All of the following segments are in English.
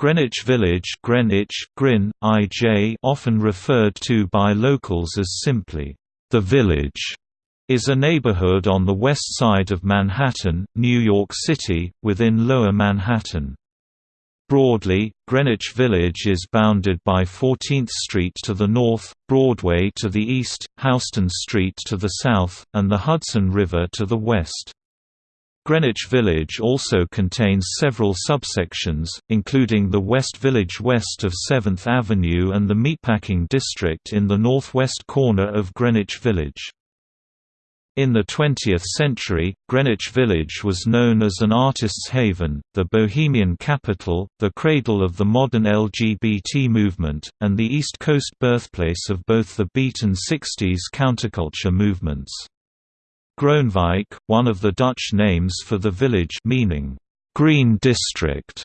Greenwich Village Greenwich, Grin, IJ often referred to by locals as simply, "...the Village", is a neighborhood on the west side of Manhattan, New York City, within Lower Manhattan. Broadly, Greenwich Village is bounded by 14th Street to the north, Broadway to the east, Houston Street to the south, and the Hudson River to the west. Greenwich Village also contains several subsections, including the West Village west of 7th Avenue and the Meatpacking District in the northwest corner of Greenwich Village. In the 20th century, Greenwich Village was known as an artist's haven, the bohemian capital, the cradle of the modern LGBT movement, and the East Coast birthplace of both the beat and 60s counterculture movements. Groenewijk, one of the Dutch names for the village meaning, "'Green District'",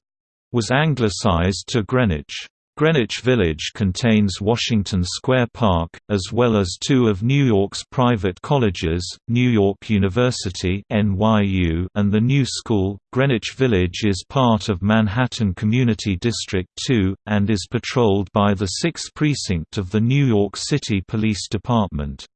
was anglicized to Greenwich. Greenwich Village contains Washington Square Park, as well as two of New York's private colleges, New York University (NYU) and the New School. Greenwich Village is part of Manhattan Community District 2 and is patrolled by the 6th Precinct of the New York City Police Department.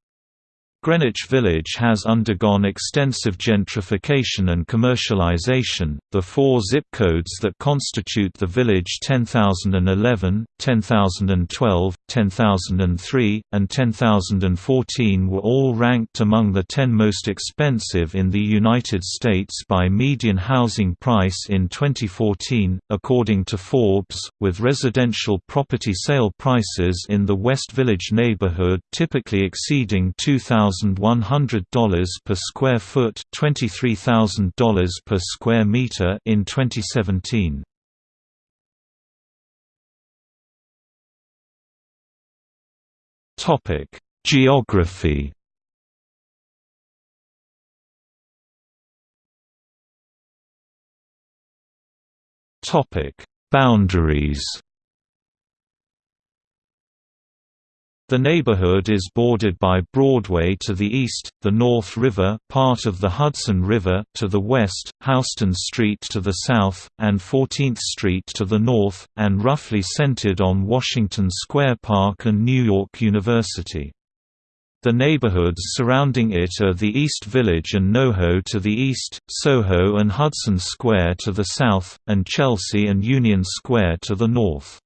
Greenwich Village has undergone extensive gentrification and commercialization. The four zip codes that constitute the village 10011, 10012, 10003, and 10014 were all ranked among the 10 most expensive in the United States by median housing price in 2014, according to Forbes, with residential property sale prices in the West Village neighborhood typically exceeding 2000 $2,100 per square foot, $23,000 per square meter in 2017. Topic: Geography. Topic: Boundaries. The neighborhood is bordered by Broadway to the east, the North River part of the Hudson River to the west, Houston Street to the south, and 14th Street to the north, and roughly centered on Washington Square Park and New York University. The neighborhoods surrounding it are the East Village and NoHo to the east, Soho and Hudson Square to the south, and Chelsea and Union Square to the north.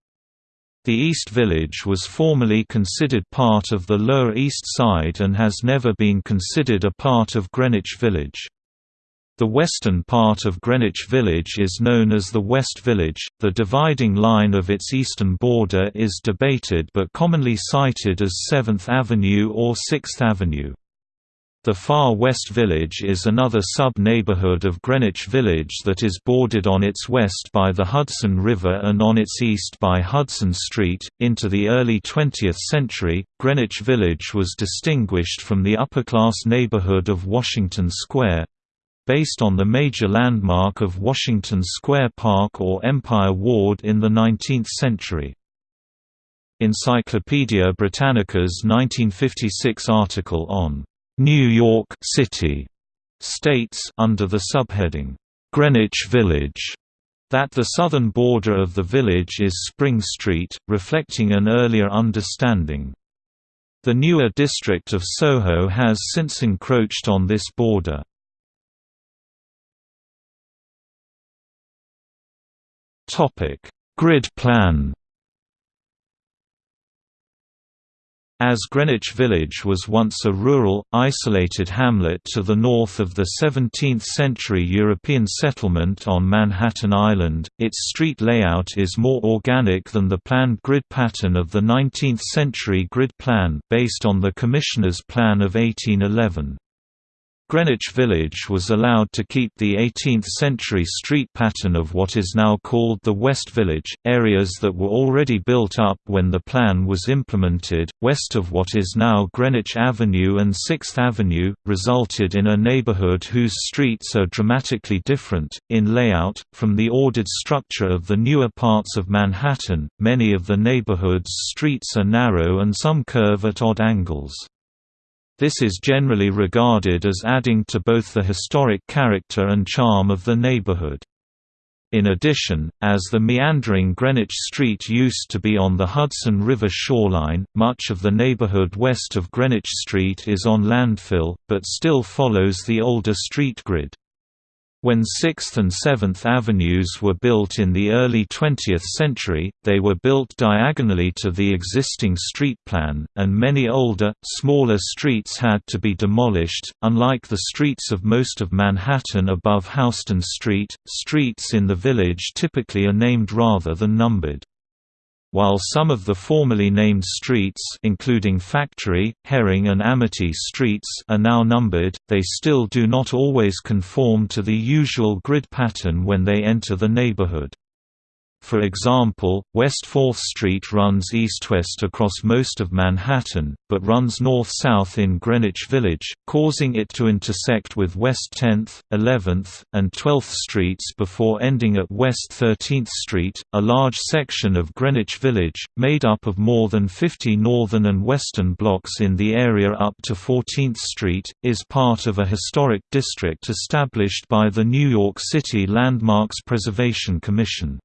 The East Village was formerly considered part of the Lower East Side and has never been considered a part of Greenwich Village. The western part of Greenwich Village is known as the West Village. The dividing line of its eastern border is debated but commonly cited as 7th Avenue or 6th Avenue. The Far West Village is another sub-neighborhood of Greenwich Village that is bordered on its west by the Hudson River and on its east by Hudson Street. Into the early 20th century, Greenwich Village was distinguished from the upper-class neighborhood of Washington Square based on the major landmark of Washington Square Park or Empire Ward in the 19th century. Encyclopaedia Britannica's 1956 article on New York City states under the subheading Greenwich Village that the southern border of the village is Spring Street, reflecting an earlier understanding. The newer district of Soho has since encroached on this border. Grid plan As Greenwich Village was once a rural, isolated hamlet to the north of the 17th-century European settlement on Manhattan Island, its street layout is more organic than the planned grid pattern of the 19th-century grid plan based on the Commissioner's Plan of 1811. Greenwich Village was allowed to keep the 18th-century street pattern of what is now called the West Village, areas that were already built up when the plan was implemented, west of what is now Greenwich Avenue and 6th Avenue, resulted in a neighborhood whose streets are dramatically different, in layout, from the ordered structure of the newer parts of Manhattan. Many of the neighborhood's streets are narrow and some curve at odd angles. This is generally regarded as adding to both the historic character and charm of the neighborhood. In addition, as the meandering Greenwich Street used to be on the Hudson River shoreline, much of the neighborhood west of Greenwich Street is on landfill, but still follows the older street grid. When 6th and 7th Avenues were built in the early 20th century, they were built diagonally to the existing street plan, and many older, smaller streets had to be demolished. Unlike the streets of most of Manhattan above Houston Street, streets in the village typically are named rather than numbered. While some of the formerly named streets including Factory, Herring and Amity streets are now numbered, they still do not always conform to the usual grid pattern when they enter the neighborhood. For example, West 4th Street runs east-west across most of Manhattan, but runs north-south in Greenwich Village, causing it to intersect with West 10th, 11th, and 12th Streets before ending at West 13th Street. A large section of Greenwich Village, made up of more than 50 northern and western blocks in the area up to 14th Street, is part of a historic district established by the New York City Landmarks Preservation Commission.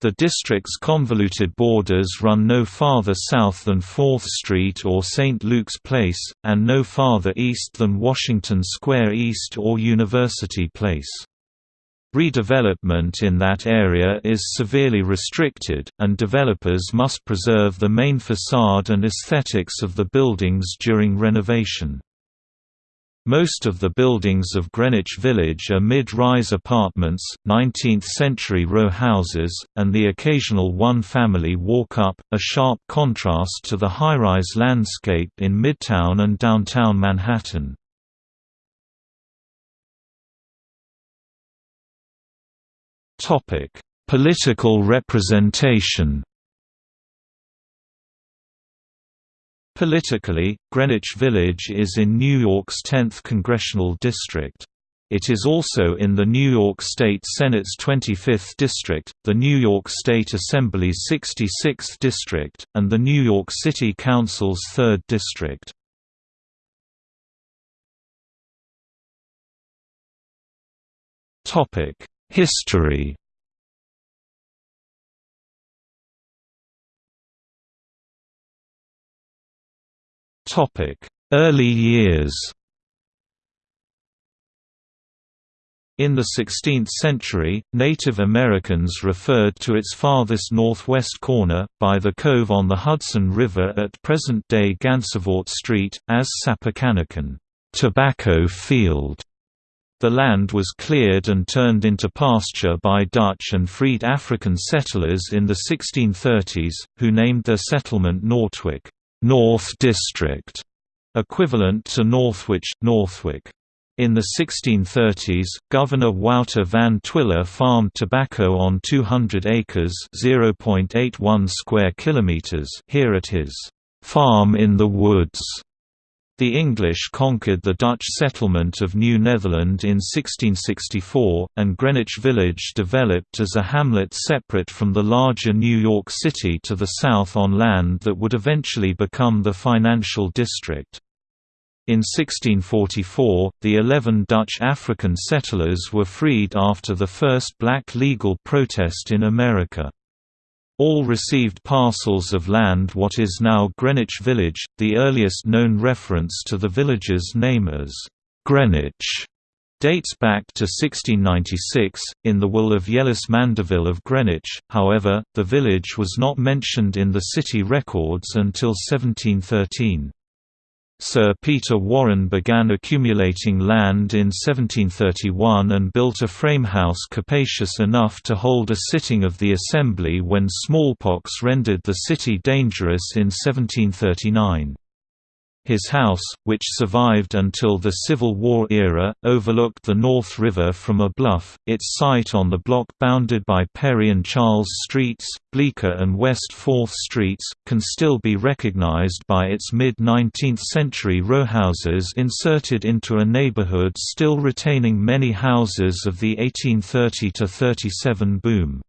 The district's convoluted borders run no farther south than 4th Street or St. Luke's Place, and no farther east than Washington Square East or University Place. Redevelopment in that area is severely restricted, and developers must preserve the main facade and aesthetics of the buildings during renovation. Most of the buildings of Greenwich Village are mid-rise apartments, 19th-century row houses, and the occasional one-family walk-up, a sharp contrast to the high-rise landscape in Midtown and downtown Manhattan. Political representation Politically, Greenwich Village is in New York's 10th congressional district. It is also in the New York State Senate's 25th district, the New York State Assembly's 66th district, and the New York City Council's 3rd district. History Early years In the 16th century, Native Americans referred to its farthest northwest corner, by the cove on the Hudson River at present-day Gansevoort Street, as Sapokanikan tobacco field". The land was cleared and turned into pasture by Dutch and freed African settlers in the 1630s, who named their settlement Northwick. North District, equivalent to Northwich, Northwick. In the 1630s, Governor Wouter van Twiller farmed tobacco on 200 acres (0.81 square kilometers) here at his farm in the woods. The English conquered the Dutch settlement of New Netherland in 1664, and Greenwich Village developed as a hamlet separate from the larger New York City to the south on land that would eventually become the financial district. In 1644, the eleven Dutch African settlers were freed after the first black legal protest in America. All received parcels of land what is now Greenwich Village, the earliest known reference to the village's name as Greenwich dates back to 1696, in the will of Yellis Mandeville of Greenwich, however, the village was not mentioned in the city records until 1713. Sir Peter Warren began accumulating land in 1731 and built a frame house capacious enough to hold a sitting of the Assembly when smallpox rendered the city dangerous in 1739. His house, which survived until the Civil War era, overlooked the North River from a bluff. Its site on the block bounded by Perry and Charles Streets, Bleecker and West 4th Streets, can still be recognized by its mid-19th century rowhouses inserted into a neighborhood still retaining many houses of the 1830–37 boom.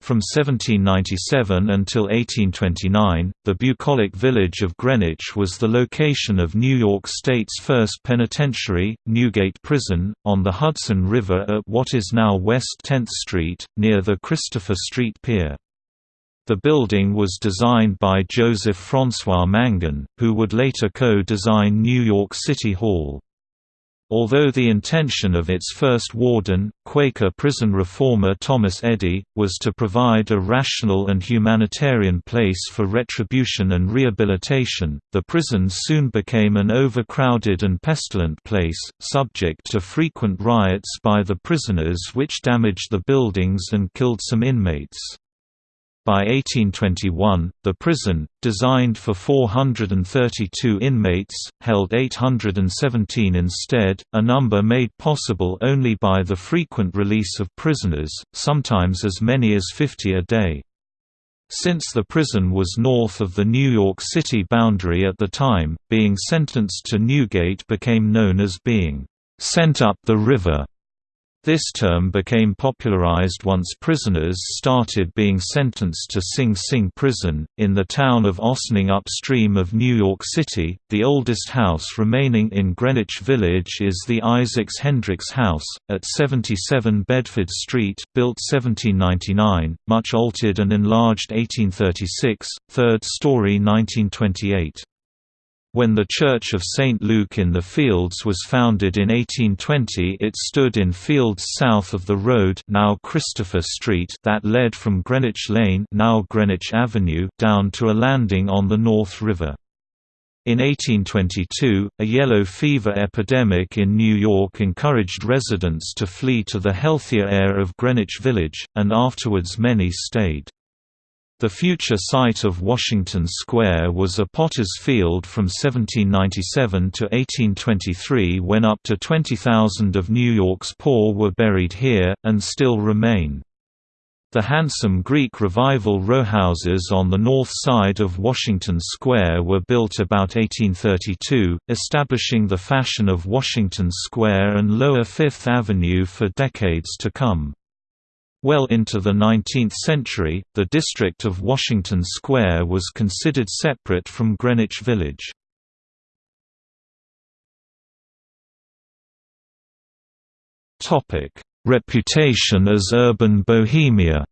From 1797 until 1829, the bucolic village of Greenwich was the location of New York State's first penitentiary, Newgate Prison, on the Hudson River at what is now West 10th Street, near the Christopher Street Pier. The building was designed by Joseph François Mangin, who would later co-design New York City Hall. Although the intention of its first warden, Quaker prison reformer Thomas Eddy, was to provide a rational and humanitarian place for retribution and rehabilitation, the prison soon became an overcrowded and pestilent place, subject to frequent riots by the prisoners which damaged the buildings and killed some inmates. By 1821, the prison, designed for 432 inmates, held 817 instead, a number made possible only by the frequent release of prisoners, sometimes as many as 50 a day. Since the prison was north of the New York City boundary at the time, being sentenced to Newgate became known as being sent up the river. This term became popularized once prisoners started being sentenced to Sing Sing prison, in the town of Ossining upstream of New York City. The oldest house remaining in Greenwich Village is the Isaacs Hendricks House, at 77 Bedford Street, built 1799, much altered and enlarged 1836, third story 1928. When the Church of St. Luke in the Fields was founded in 1820 it stood in fields south of the road now Christopher Street that led from Greenwich Lane now Greenwich Avenue down to a landing on the North River. In 1822, a yellow fever epidemic in New York encouraged residents to flee to the healthier air of Greenwich Village, and afterwards many stayed. The future site of Washington Square was a potter's field from 1797 to 1823 when up to 20,000 of New York's poor were buried here, and still remain. The handsome Greek Revival rowhouses on the north side of Washington Square were built about 1832, establishing the fashion of Washington Square and Lower Fifth Avenue for decades to come. Well into the 19th century, the district of Washington Square was considered separate from Greenwich Village. Reputation as urban bohemia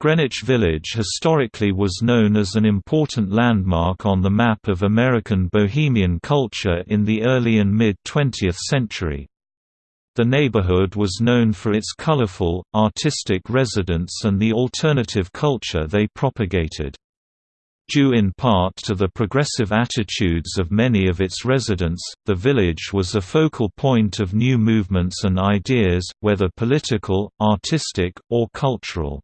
Greenwich Village historically was known as an important landmark on the map of American bohemian culture in the early and mid-20th century. The neighborhood was known for its colorful, artistic residents and the alternative culture they propagated. Due in part to the progressive attitudes of many of its residents, the village was a focal point of new movements and ideas, whether political, artistic, or cultural.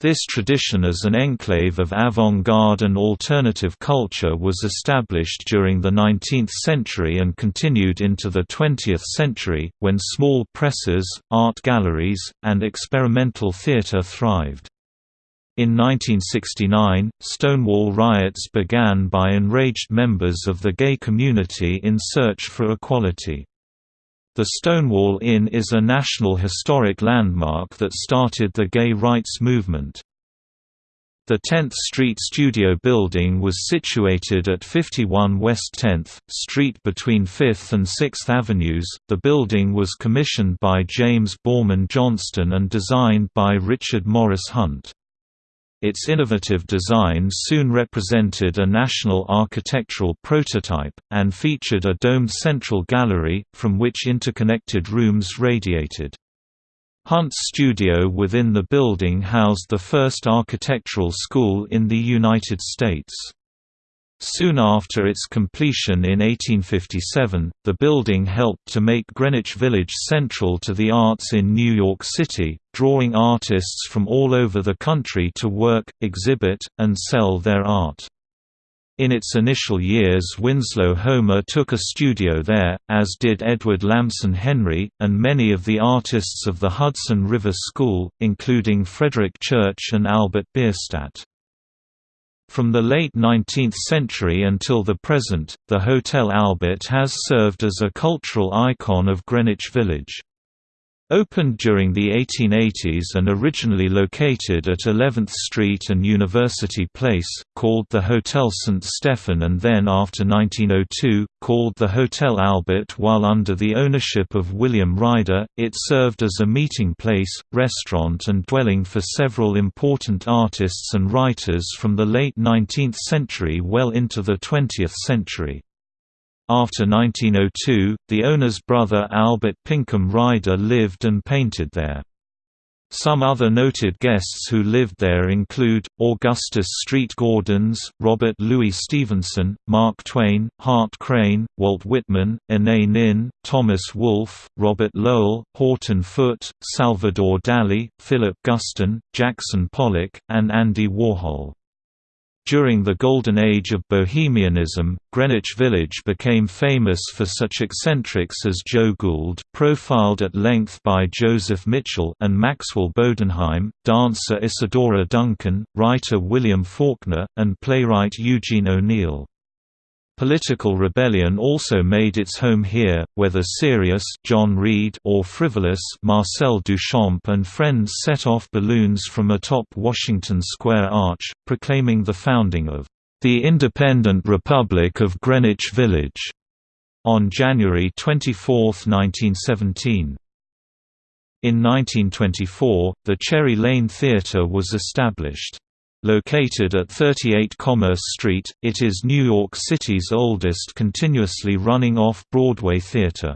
This tradition as an enclave of avant-garde and alternative culture was established during the 19th century and continued into the 20th century, when small presses, art galleries, and experimental theatre thrived. In 1969, Stonewall riots began by enraged members of the gay community in search for equality. The Stonewall Inn is a National Historic Landmark that started the gay rights movement. The 10th Street Studio building was situated at 51 West 10th Street between 5th and 6th Avenues. The building was commissioned by James Boorman Johnston and designed by Richard Morris Hunt. Its innovative design soon represented a national architectural prototype, and featured a domed central gallery, from which interconnected rooms radiated. Hunt's studio within the building housed the first architectural school in the United States. Soon after its completion in 1857, the building helped to make Greenwich Village central to the arts in New York City, drawing artists from all over the country to work, exhibit, and sell their art. In its initial years Winslow Homer took a studio there, as did Edward Lamson Henry, and many of the artists of the Hudson River School, including Frederick Church and Albert Bierstadt. From the late 19th century until the present, the Hotel Albert has served as a cultural icon of Greenwich Village. Opened during the 1880s and originally located at 11th Street and University Place, called the Hotel St. Stephen and then after 1902, called the Hotel Albert while under the ownership of William Ryder, it served as a meeting place, restaurant and dwelling for several important artists and writers from the late 19th century well into the 20th century. After 1902, the owner's brother Albert Pinkham Ryder lived and painted there. Some other noted guests who lived there include, Augustus Saint-Gaudens, Robert Louis Stevenson, Mark Twain, Hart Crane, Walt Whitman, Anaïs Nin, Thomas Wolfe, Robert Lowell, Horton Foote, Salvador Dali, Philip Guston, Jackson Pollock, and Andy Warhol. During the Golden Age of Bohemianism, Greenwich Village became famous for such eccentrics as Joe Gould profiled at length by Joseph Mitchell and Maxwell Bodenheim, dancer Isadora Duncan, writer William Faulkner, and playwright Eugene O'Neill. Political rebellion also made its home here, whether serious John Reed or frivolous Marcel Duchamp and friends set off balloons from atop Washington Square Arch, proclaiming the founding of the Independent Republic of Greenwich Village on January 24, 1917. In 1924, the Cherry Lane Theatre was established. Located at 38 Commerce Street, it is New York City's oldest continuously running off-Broadway theater.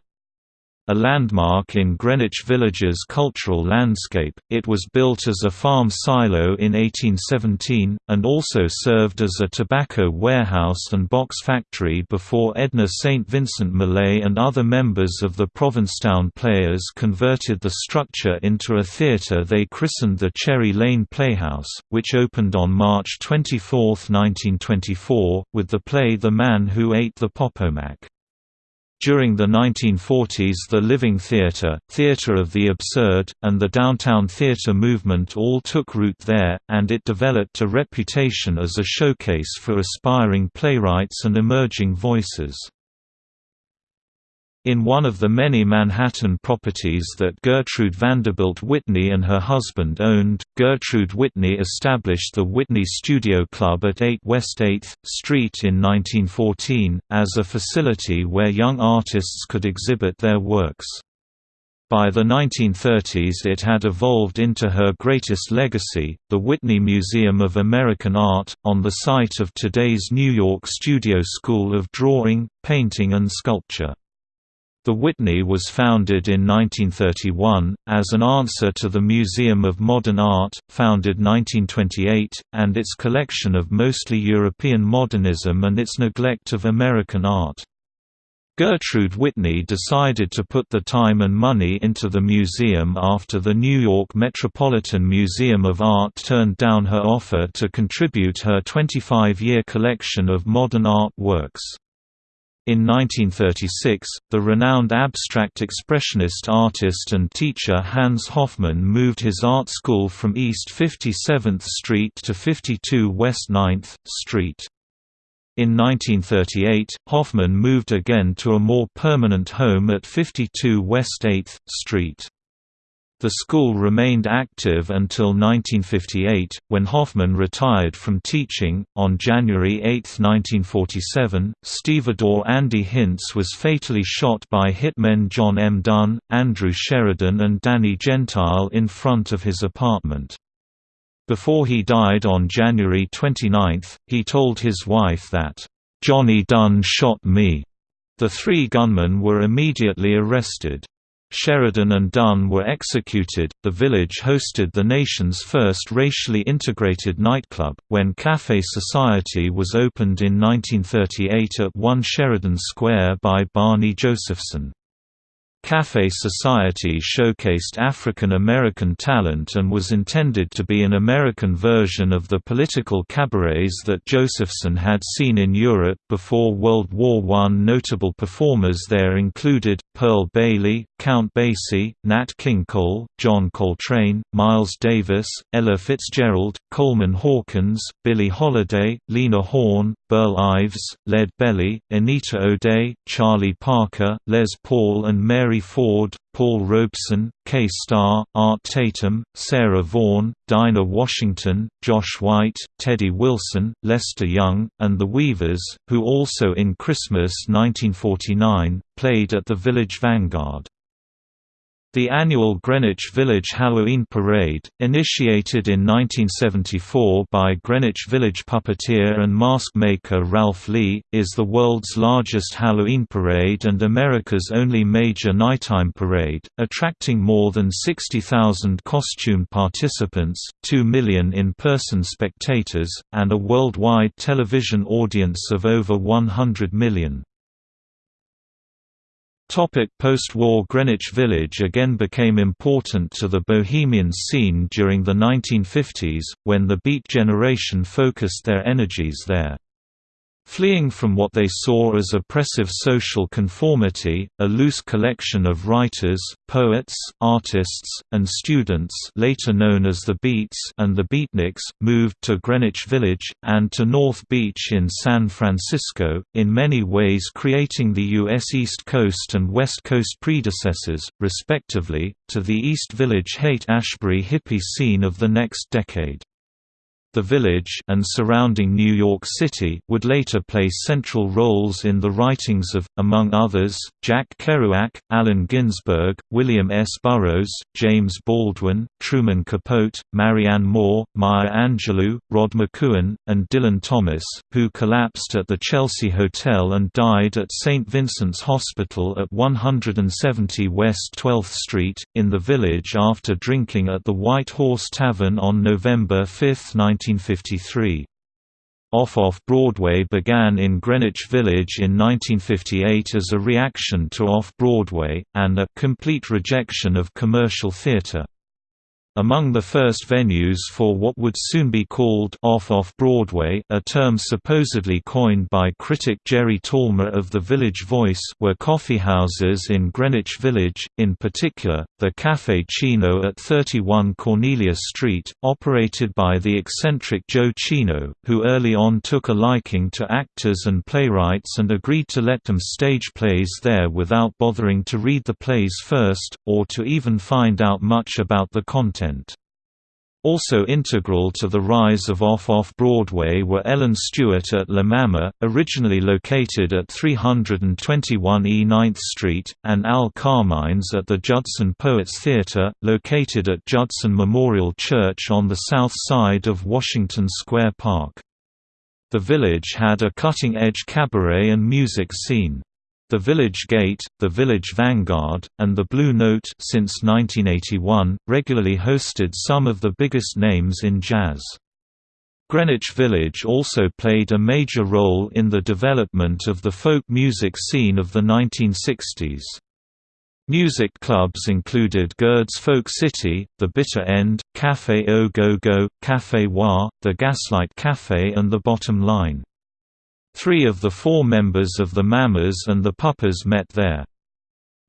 A landmark in Greenwich Village's cultural landscape, it was built as a farm silo in 1817, and also served as a tobacco warehouse and box factory before Edna St. Vincent Millay and other members of the Provincetown Players converted the structure into a theatre they christened the Cherry Lane Playhouse, which opened on March 24, 1924, with the play The Man Who Ate the Popomack. During the 1940s the Living Theatre, Theatre of the Absurd, and the Downtown Theatre movement all took root there, and it developed a reputation as a showcase for aspiring playwrights and emerging voices. In one of the many Manhattan properties that Gertrude Vanderbilt Whitney and her husband owned, Gertrude Whitney established the Whitney Studio Club at 8 West 8th Street in 1914, as a facility where young artists could exhibit their works. By the 1930s it had evolved into her greatest legacy, the Whitney Museum of American Art, on the site of today's New York Studio School of Drawing, Painting and Sculpture. The Whitney was founded in 1931, as an answer to the Museum of Modern Art, founded 1928, and its collection of mostly European modernism and its neglect of American art. Gertrude Whitney decided to put the time and money into the museum after the New York Metropolitan Museum of Art turned down her offer to contribute her 25-year collection of modern art works. In 1936, the renowned abstract expressionist artist and teacher Hans Hofmann moved his art school from East 57th Street to 52 West 9th Street. In 1938, Hofmann moved again to a more permanent home at 52 West 8th Street. The school remained active until 1958, when Hofmann retired from teaching. On January 8, 1947, stevedore Andy Hintz was fatally shot by hitmen John M. Dunn, Andrew Sheridan, and Danny Gentile in front of his apartment. Before he died on January 29, he told his wife that, Johnny Dunn shot me. The three gunmen were immediately arrested. Sheridan and Dunn were executed. The village hosted the nation's first racially integrated nightclub, when Café Society was opened in 1938 at 1 Sheridan Square by Barney Josephson. Café Society showcased African American talent and was intended to be an American version of the political cabarets that Josephson had seen in Europe before World War I. Notable performers there included, Pearl Bailey, Count Basie, Nat King Cole, John Coltrane, Miles Davis, Ella Fitzgerald, Coleman Hawkins, Billie Holiday, Lena Horne, Burl Ives, Lead Belly, Anita O'Day, Charlie Parker, Les Paul and Mary Ford, Paul Robeson, Kay Starr, Art Tatum, Sarah Vaughan, Dinah Washington, Josh White, Teddy Wilson, Lester Young, and The Weavers, who also in Christmas 1949, played at the Village Vanguard. The annual Greenwich Village Halloween Parade, initiated in 1974 by Greenwich Village puppeteer and mask maker Ralph Lee, is the world's largest Halloween parade and America's only major nighttime parade, attracting more than 60,000 costumed participants, 2 million in-person spectators, and a worldwide television audience of over 100 million. Post-war Greenwich Village again became important to the bohemian scene during the 1950s, when the Beat generation focused their energies there. Fleeing from what they saw as oppressive social conformity, a loose collection of writers, poets, artists, and students later known as the Beats and the Beatniks moved to Greenwich Village, and to North Beach in San Francisco, in many ways creating the U.S. East Coast and West Coast predecessors, respectively, to the East Village Haight-Ashbury hippie scene of the next decade. The village and surrounding New York City would later play central roles in the writings of, among others, Jack Kerouac, Allen Ginsberg, William S. Burroughs, James Baldwin, Truman Capote, Marianne Moore, Maya Angelou, Rod McKuen, and Dylan Thomas, who collapsed at the Chelsea Hotel and died at St. Vincent's Hospital at 170 West 12th Street, in the village after drinking at the White Horse Tavern on November 5, 19 1953. Off-Off Broadway began in Greenwich Village in 1958 as a reaction to Off-Broadway, and a complete rejection of commercial theatre. Among the first venues for what would soon be called off-off-Broadway a term supposedly coined by critic Jerry Tallmer of The Village Voice were coffeehouses in Greenwich Village, in particular, the Café Cino at 31 Cornelia Street, operated by the eccentric Joe Cino, who early on took a liking to actors and playwrights and agreed to let them stage plays there without bothering to read the plays first, or to even find out much about the content content. Also integral to the rise of Off-Off-Broadway were Ellen Stewart at La Mama, originally located at 321 E 9th Street, and Al Carmines at the Judson Poets Theatre, located at Judson Memorial Church on the south side of Washington Square Park. The village had a cutting-edge cabaret and music scene. The Village Gate, the Village Vanguard, and the Blue Note since 1981, regularly hosted some of the biggest names in jazz. Greenwich Village also played a major role in the development of the folk music scene of the 1960s. Music clubs included Gerd's Folk City, The Bitter End, Café Au Go Go, Café Wha, The Gaslight Café and The Bottom Line. Three of the four members of the Mamas and the Papas met there.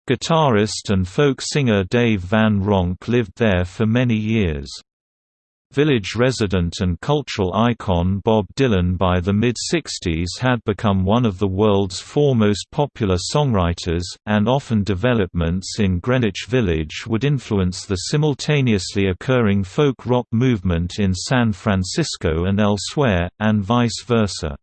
Guitarist and folk singer Dave Van Ronk lived there for many years. Village resident and cultural icon Bob Dylan by the mid-60s had become one of the world's foremost popular songwriters, and often developments in Greenwich Village would influence the simultaneously occurring folk rock movement in San Francisco and elsewhere, and vice versa.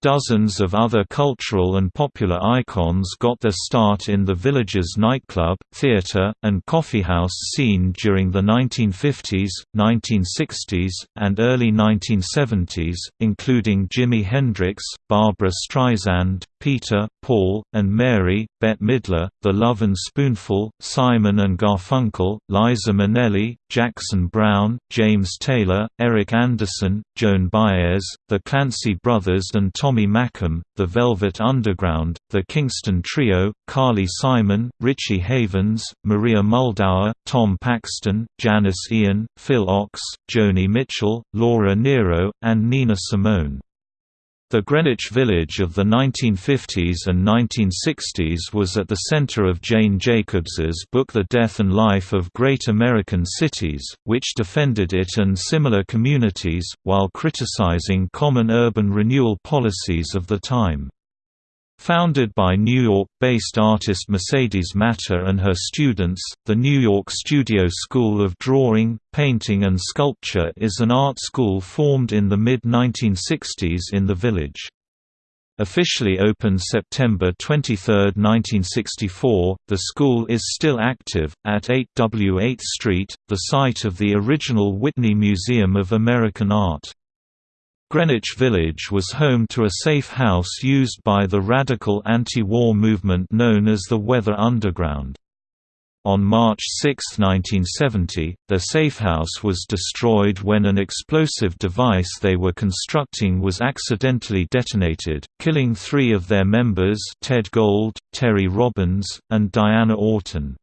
Dozens of other cultural and popular icons got their start in the village's nightclub, theater, and coffeehouse scene during the 1950s, 1960s, and early 1970s, including Jimi Hendrix, Barbra Streisand, Peter, Paul, and Mary, Bette Midler, The Lovin' Spoonful, Simon and Garfunkel, Liza Minnelli, Jackson Browne, James Taylor, Eric Andersen, Joan Baez, The Clancy Brothers and Tommy Makem, The Velvet Underground, The Kingston Trio, Carly Simon, Richie Havens, Maria Muldaur, Tom Paxton, Janis Ian, Phil Ochs, Joni Mitchell, Laura Nyro, and Nina Simone. The Greenwich Village of the 1950s and 1960s was at the center of Jane Jacobs's book The Death and Life of Great American Cities, which defended it and similar communities, while criticizing common urban renewal policies of the time. Founded by New York-based artist Mercedes Matter and her students, the New York Studio School of Drawing, Painting and Sculpture is an art school formed in the mid-1960s in the village. Officially opened September 23, 1964, the school is still active, at 8 W 8th Street, the site of the original Whitney Museum of American Art. Greenwich Village was home to a safe house used by the radical anti-war movement known as the Weather Underground. On March 6, 1970, the safehouse was destroyed when an explosive device they were constructing was accidentally detonated, killing three of their members Ted Gold, Terry Robbins, and Diana Oughton.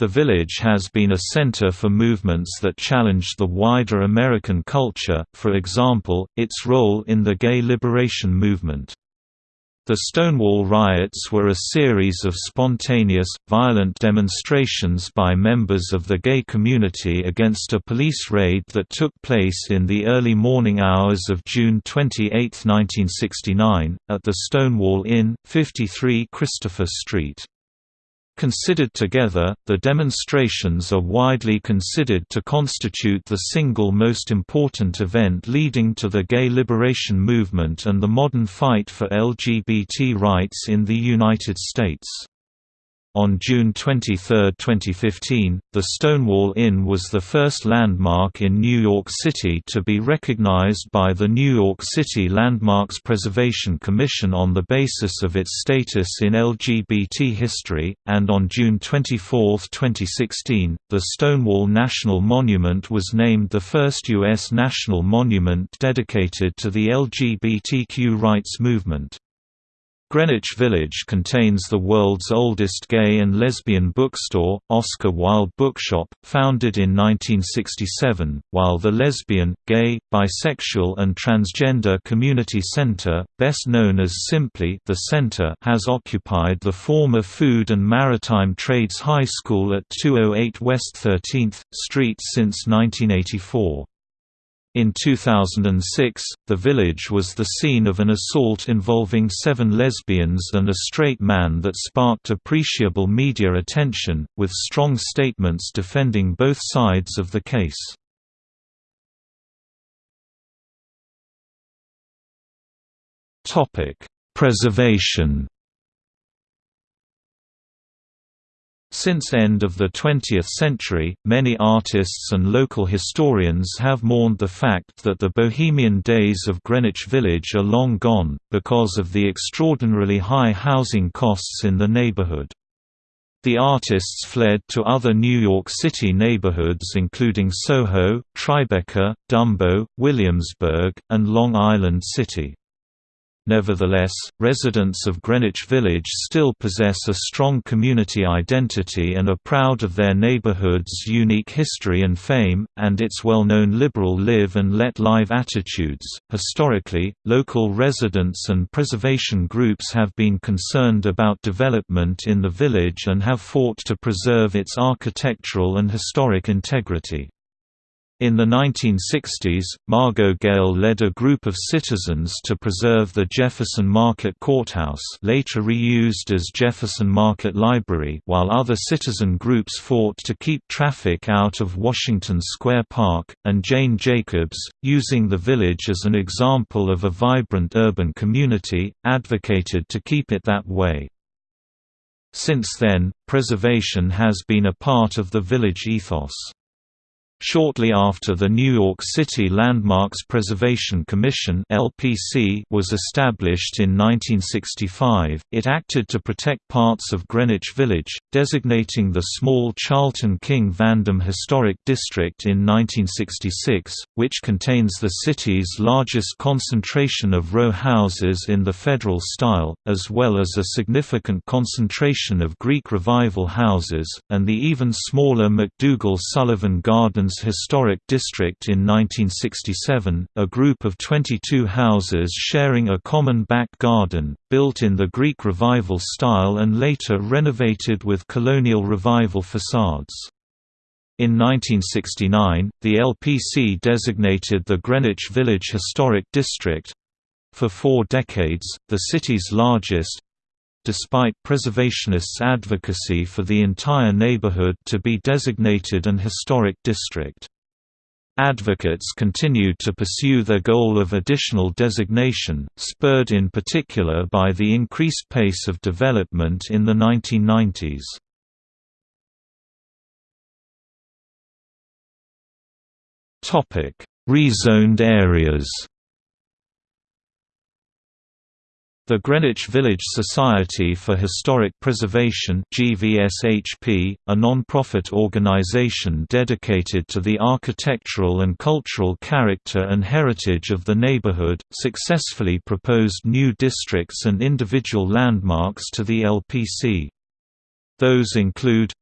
The village has been a center for movements that challenged the wider American culture, for example, its role in the gay liberation movement. The Stonewall riots were a series of spontaneous, violent demonstrations by members of the gay community against a police raid that took place in the early morning hours of June 28, 1969, at the Stonewall Inn, 53 Christopher Street. Considered together, the demonstrations are widely considered to constitute the single most important event leading to the gay liberation movement and the modern fight for LGBT rights in the United States. On June 23, 2015, the Stonewall Inn was the first landmark in New York City to be recognized by the New York City Landmarks Preservation Commission on the basis of its status in LGBT history, and on June 24, 2016, the Stonewall National Monument was named the first U.S. national monument dedicated to the LGBTQ rights movement. Greenwich Village contains the world's oldest gay and lesbian bookstore, Oscar Wilde Bookshop, founded in 1967, while the lesbian, gay, bisexual and transgender community center, best known as simply the Center, has occupied the former Food and Maritime Trades High School at 208 West 13th Street since 1984. In 2006, the village was the scene of an assault involving seven lesbians and a straight man that sparked appreciable media attention, with strong statements defending both sides of the case. Preservation Since end of the 20th century, many artists and local historians have mourned the fact that the bohemian days of Greenwich Village are long gone, because of the extraordinarily high housing costs in the neighborhood. The artists fled to other New York City neighborhoods including Soho, Tribeca, Dumbo, Williamsburg, and Long Island City. Nevertheless, residents of Greenwich Village still possess a strong community identity and are proud of their neighborhood's unique history and fame, and its well known liberal live and let live attitudes. Historically, local residents and preservation groups have been concerned about development in the village and have fought to preserve its architectural and historic integrity. In the 1960s, Margot Gayle led a group of citizens to preserve the Jefferson Market Courthouse later reused as Jefferson Market Library while other citizen groups fought to keep traffic out of Washington Square Park, and Jane Jacobs, using the village as an example of a vibrant urban community, advocated to keep it that way. Since then, preservation has been a part of the village ethos. Shortly after the New York City Landmarks Preservation Commission (LPC) was established in 1965, it acted to protect parts of Greenwich Village, designating the small Charlton King Vandam Historic District in 1966, which contains the city's largest concentration of row houses in the Federal style, as well as a significant concentration of Greek Revival houses, and the even smaller MacDougal Sullivan Garden Historic District in 1967, a group of 22 houses sharing a common back garden, built in the Greek Revival style and later renovated with Colonial Revival facades. In 1969, the LPC designated the Greenwich Village Historic District—for four decades, the city's largest, despite preservationists' advocacy for the entire neighborhood to be designated an historic district. Advocates continued to pursue their goal of additional designation, spurred in particular by the increased pace of development in the 1990s. Rezoned areas The Greenwich Village Society for Historic Preservation GVSHP, a non-profit organization dedicated to the architectural and cultural character and heritage of the neighborhood, successfully proposed new districts and individual landmarks to the LPC. Those include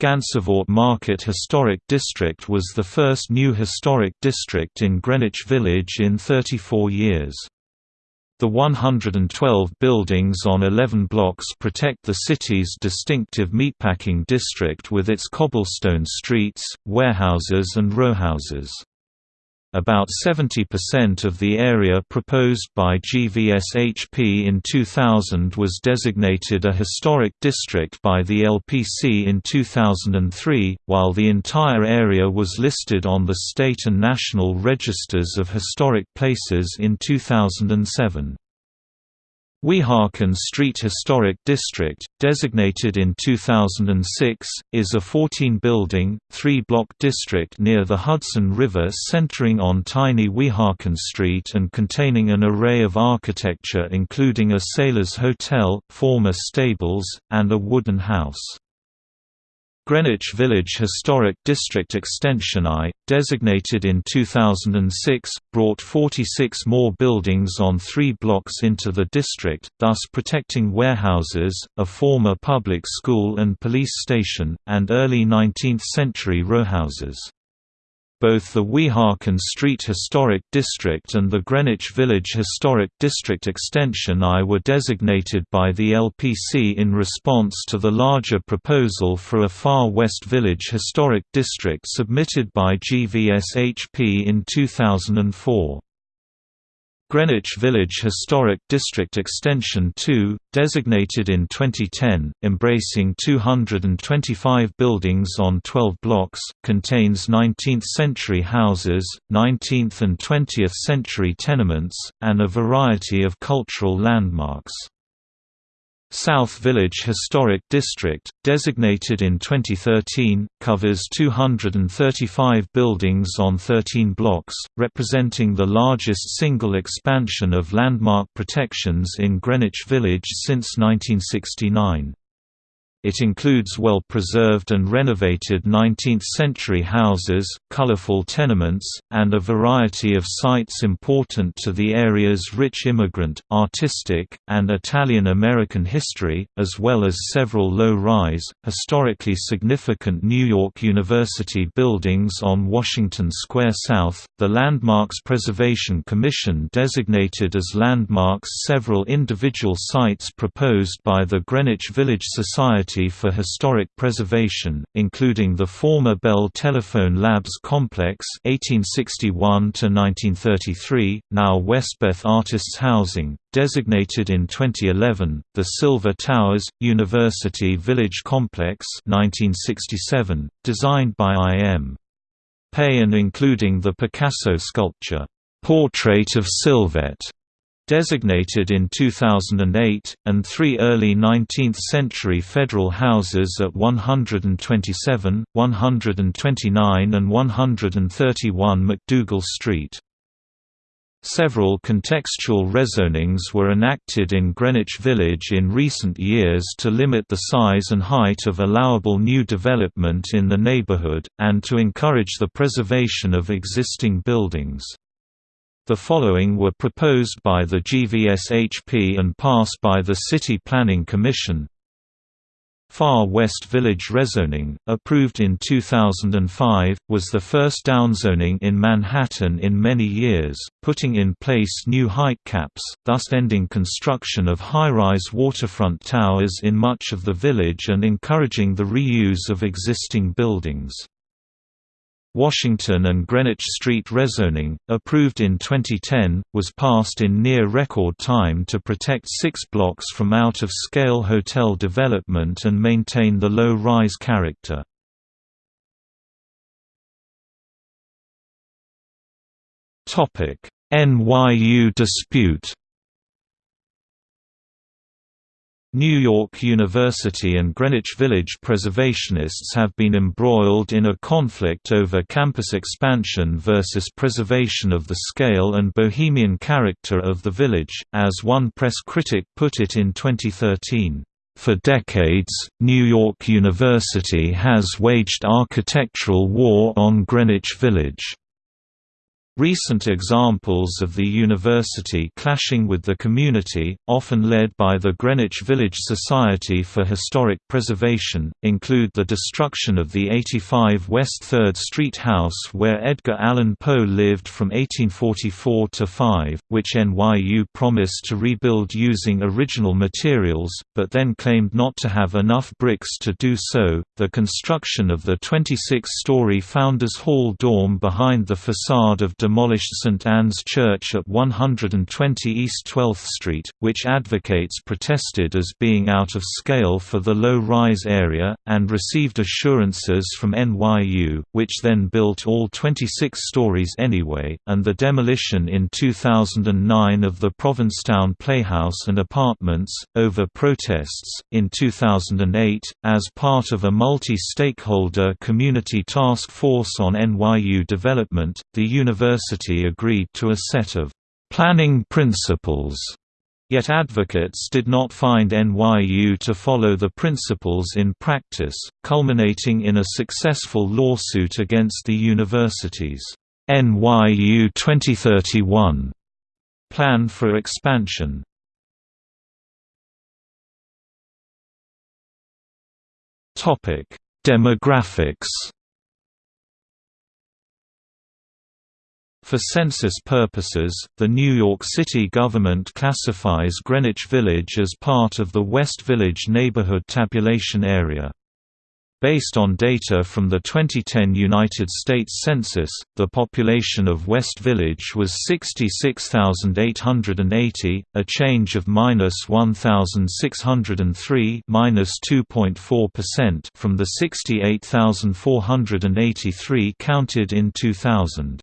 Gansevoort Market Historic District was the first new historic district in Greenwich Village in 34 years. The 112 buildings on 11 blocks protect the city's distinctive meatpacking district with its cobblestone streets, warehouses and rowhouses. About 70% of the area proposed by GVSHP in 2000 was designated a historic district by the LPC in 2003, while the entire area was listed on the state and national registers of historic places in 2007. Weehawken Street Historic District, designated in 2006, is a 14-building, three-block district near the Hudson River centering on tiny Weehawken Street and containing an array of architecture including a sailor's hotel, former stables, and a wooden house. Greenwich Village Historic District Extension I, designated in 2006, brought 46 more buildings on three blocks into the district, thus protecting warehouses, a former public school and police station, and early 19th-century rowhouses. Both the Weehawken Street Historic District and the Greenwich Village Historic District Extension I were designated by the LPC in response to the larger proposal for a Far West Village Historic District submitted by GVSHP in 2004. Greenwich Village Historic District Extension 2, designated in 2010, embracing 225 buildings on 12 blocks, contains 19th-century houses, 19th and 20th century tenements, and a variety of cultural landmarks. South Village Historic District, designated in 2013, covers 235 buildings on 13 blocks, representing the largest single expansion of landmark protections in Greenwich Village since 1969. It includes well-preserved and renovated 19th-century houses, colorful tenements, and a variety of sites important to the area's rich immigrant, artistic, and Italian-American history, as well as several low-rise, historically significant New York University buildings on Washington Square South. The Landmarks Preservation Commission designated as landmarks several individual sites proposed by the Greenwich Village Society for Historic Preservation, including the former Bell Telephone Labs Complex (1861–1933), now Westbeth Artists Housing, designated in 2011, the Silver Towers University Village Complex (1967), designed by I.M. Pei and including the Picasso sculpture Portrait of Sylvette designated in 2008, and three early 19th-century federal houses at 127, 129 and 131 MacDougal Street. Several contextual rezonings were enacted in Greenwich Village in recent years to limit the size and height of allowable new development in the neighborhood, and to encourage the preservation of existing buildings. The following were proposed by the GVSHP and passed by the City Planning Commission Far West Village rezoning, approved in 2005, was the first downzoning in Manhattan in many years, putting in place new height caps, thus ending construction of high-rise waterfront towers in much of the village and encouraging the reuse of existing buildings. Washington and Greenwich Street rezoning, approved in 2010, was passed in near record time to protect six blocks from out-of-scale hotel development and maintain the low-rise character. NYU dispute New York University and Greenwich Village preservationists have been embroiled in a conflict over campus expansion versus preservation of the scale and bohemian character of the village, as one press critic put it in 2013. For decades, New York University has waged architectural war on Greenwich Village. Recent examples of the university clashing with the community, often led by the Greenwich Village Society for Historic Preservation, include the destruction of the 85 West 3rd Street house where Edgar Allan Poe lived from 1844 to 5, which NYU promised to rebuild using original materials, but then claimed not to have enough bricks to do so, the construction of the 26-story Founders Hall dorm behind the facade of demolished St. Anne's Church at 120 East 12th Street, which advocates protested as being out of scale for the low-rise area, and received assurances from NYU, which then built all 26 stories anyway, and the demolition in 2009 of the Provincetown Playhouse and apartments, over protests. In 2008, as part of a multi-stakeholder community task force on NYU development, the university University agreed to a set of planning principles Yet advocates did not find NYU to follow the principles in practice, culminating in a successful lawsuit against the university's NYU 2031 plan for expansion. Demographics For census purposes, the New York City government classifies Greenwich Village as part of the West Village neighborhood tabulation area. Based on data from the 2010 United States Census, the population of West Village was 66,880, a change of minus 1,603 minus 2.4% from the 68,483 counted in 2000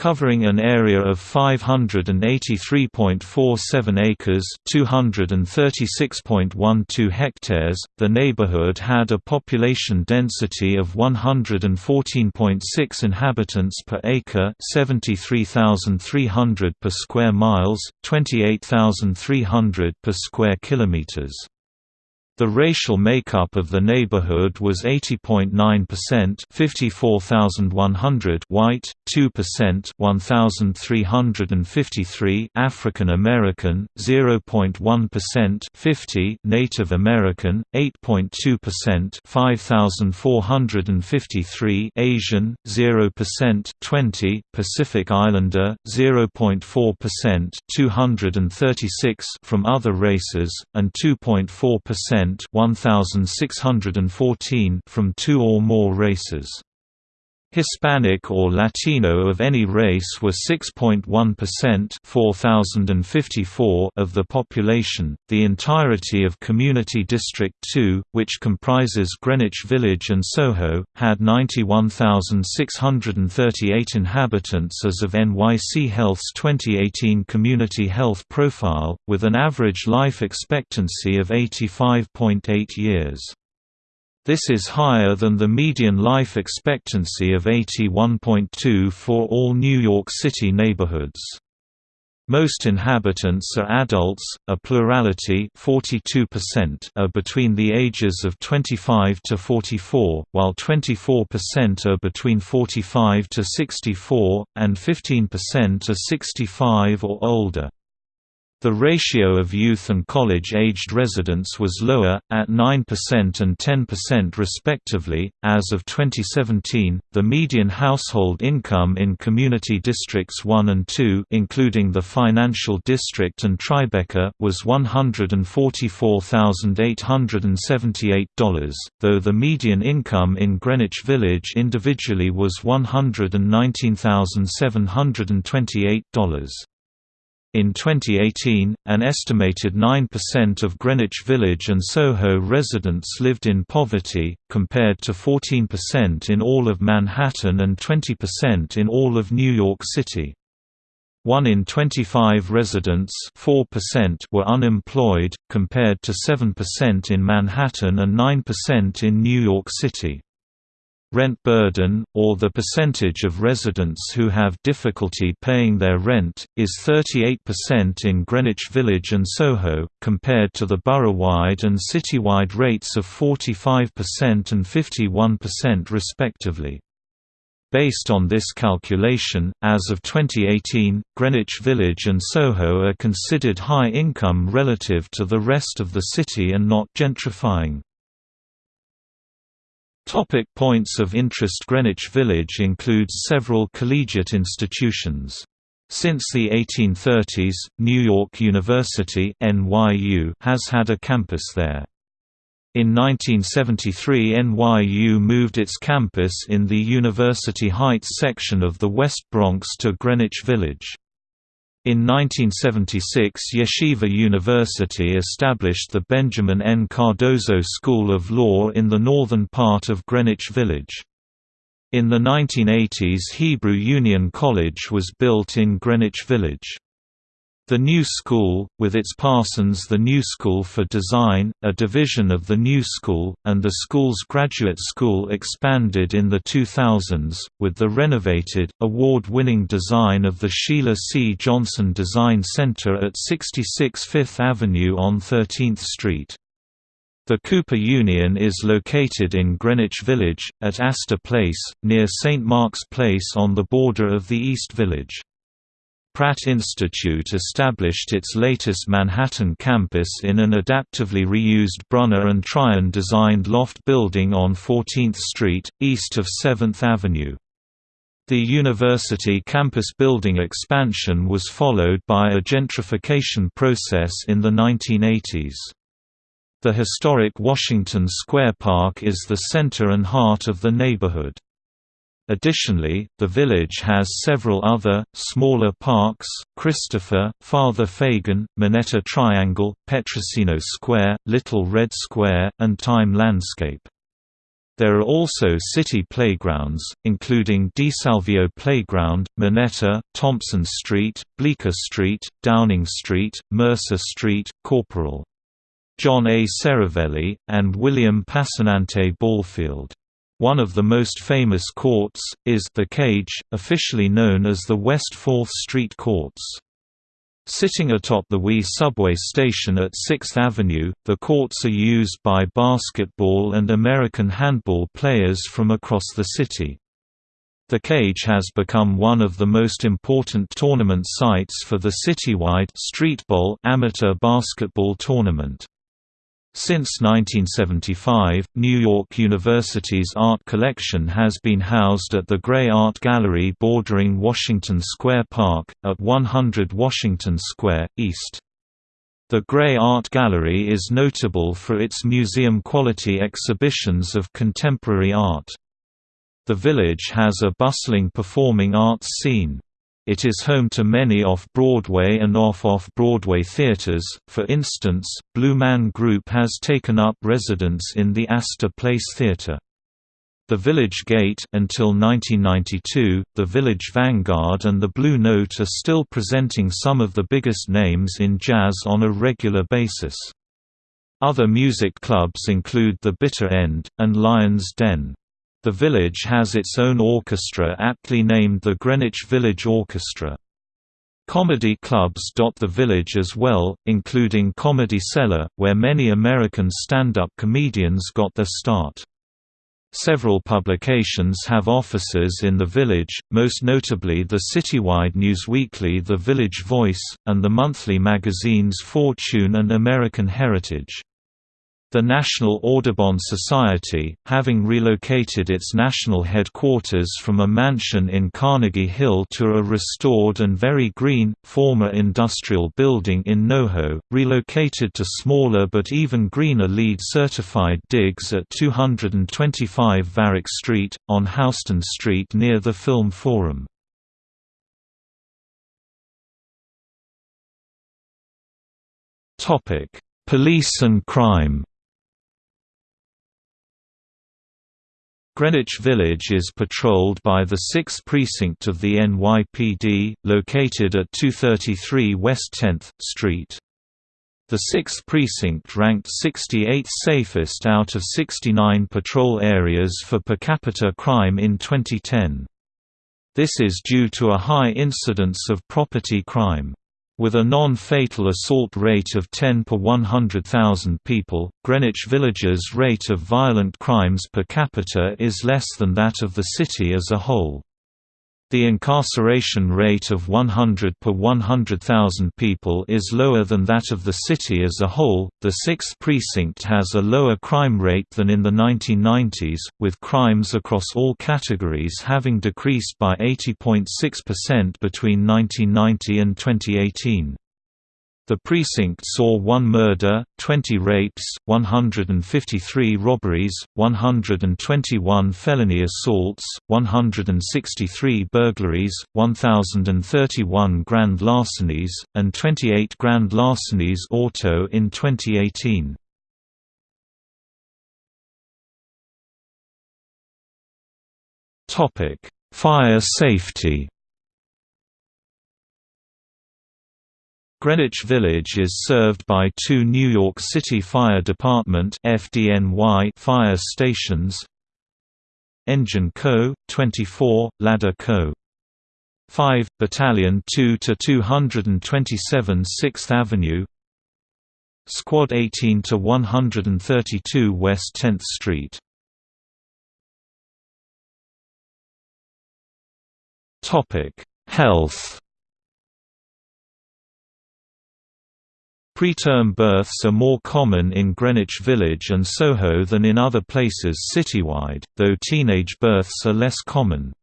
covering an area of 583.47 acres, 236.12 hectares. The neighborhood had a population density of 114.6 inhabitants per acre, 73,300 per square miles, 28,300 per square kilometers. The racial makeup of the neighborhood was 80.9% 54,100 white, 2% 1,353 African American, 0.1% 50 Native American, 8.2% 5,453 Asian, 0% 20 Pacific Islander, 0.4% 236 from other races, and 2.4% 1614 from two or more races. Hispanic or Latino of any race were 6.1% 4054 of the population. The entirety of Community District 2, which comprises Greenwich Village and Soho, had 91,638 inhabitants as of NYC Health's 2018 Community Health Profile, with an average life expectancy of 85.8 years. This is higher than the median life expectancy of 81.2 for all New York City neighborhoods. Most inhabitants are adults, a plurality 42% are between the ages of 25 to 44, while 24% are between 45 to 64, and 15% are 65 or older. The ratio of youth and college-aged residents was lower, at 9% and 10% respectively. As of 2017, the median household income in Community Districts 1 and 2, including the Financial District and Tribeca, was $144,878, though the median income in Greenwich Village individually was $119,728. In 2018, an estimated 9% of Greenwich Village and Soho residents lived in poverty, compared to 14% in all of Manhattan and 20% in all of New York City. 1 in 25 residents 4% were unemployed, compared to 7% in Manhattan and 9% in New York City. Rent burden, or the percentage of residents who have difficulty paying their rent, is 38% in Greenwich Village and Soho, compared to the borough-wide and citywide rates of 45% and 51% respectively. Based on this calculation, as of 2018, Greenwich Village and Soho are considered high income relative to the rest of the city and not gentrifying. Topic points of interest Greenwich Village includes several collegiate institutions. Since the 1830s, New York University NYU has had a campus there. In 1973 NYU moved its campus in the University Heights section of the West Bronx to Greenwich Village. In 1976 Yeshiva University established the Benjamin N. Cardozo School of Law in the northern part of Greenwich Village. In the 1980s Hebrew Union College was built in Greenwich Village. The New School, with its Parsons The New School for Design, a division of the New School, and the school's graduate school expanded in the 2000s, with the renovated, award-winning design of the Sheila C. Johnson Design Center at 66 Fifth Avenue on 13th Street. The Cooper Union is located in Greenwich Village, at Astor Place, near St. Mark's Place on the border of the East Village. Pratt Institute established its latest Manhattan campus in an adaptively reused Brunner and Tryon designed loft building on 14th Street, east of 7th Avenue. The university campus building expansion was followed by a gentrification process in the 1980s. The historic Washington Square Park is the center and heart of the neighborhood. Additionally, the village has several other, smaller parks, Christopher, Father Fagan, Minetta Triangle, Petrosino Square, Little Red Square, and Time Landscape. There are also city playgrounds, including DeSalvio Playground, Minetta, Thompson Street, Bleecker Street, Downing Street, Mercer Street, Corporal. John A. Cervelli, and William Passanante Ballfield. One of the most famous courts, is The Cage, officially known as the West 4th Street Courts. Sitting atop the WE subway station at 6th Avenue, the courts are used by basketball and American handball players from across the city. The Cage has become one of the most important tournament sites for the citywide Streetball amateur basketball tournament. Since 1975, New York University's art collection has been housed at the Grey Art Gallery bordering Washington Square Park, at 100 Washington Square, East. The Grey Art Gallery is notable for its museum-quality exhibitions of contemporary art. The village has a bustling performing arts scene. It is home to many off-Broadway and off-off-Broadway theaters, for instance, Blue Man Group has taken up residence in the Astor Place Theater. The Village Gate until 1992, the Village Vanguard and the Blue Note are still presenting some of the biggest names in jazz on a regular basis. Other music clubs include The Bitter End, and Lion's Den. The village has its own orchestra aptly named the Greenwich Village Orchestra. Comedy clubs dot the village as well, including Comedy Cellar, where many American stand-up comedians got their start. Several publications have offices in the village, most notably the citywide newsweekly The Village Voice, and the monthly magazines Fortune and American Heritage. The National Audubon Society, having relocated its national headquarters from a mansion in Carnegie Hill to a restored and very green, former industrial building in NoHo, relocated to smaller but even greener LEED-certified digs at 225 Varick Street, on Houston Street near the Film Forum. Police and crime Greenwich Village is patrolled by the 6th Precinct of the NYPD, located at 233 West 10th Street. The 6th Precinct ranked 68th safest out of 69 patrol areas for per capita crime in 2010. This is due to a high incidence of property crime. With a non-fatal assault rate of 10 per 100,000 people, Greenwich Village's rate of violent crimes per capita is less than that of the city as a whole. The incarceration rate of 100 per 100,000 people is lower than that of the city as a whole. The 6th precinct has a lower crime rate than in the 1990s, with crimes across all categories having decreased by 80.6% between 1990 and 2018. The precinct saw one murder, 20 rapes, 153 robberies, 121 felony assaults, 163 burglaries, 1,031 grand larcenies, and 28 grand larcenies auto in 2018. Fire safety Greenwich Village is served by two New York City Fire Department FDNY fire stations Engine Co., 24, Ladder Co. 5, Battalion 2 to 227 6th Avenue Squad 18 to 132 West 10th Street Health Preterm births are more common in Greenwich Village and Soho than in other places citywide, though teenage births are less common.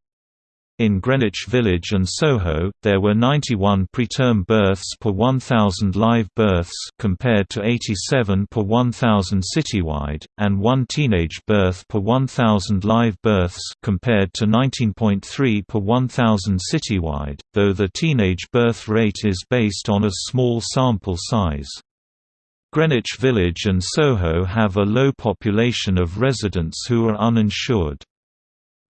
In Greenwich Village and Soho, there were 91 preterm births per 1,000 live births compared to 87 per 1,000 citywide, and one teenage birth per 1,000 live births compared to 19.3 per 1,000 citywide, though the teenage birth rate is based on a small sample size. Greenwich Village and Soho have a low population of residents who are uninsured.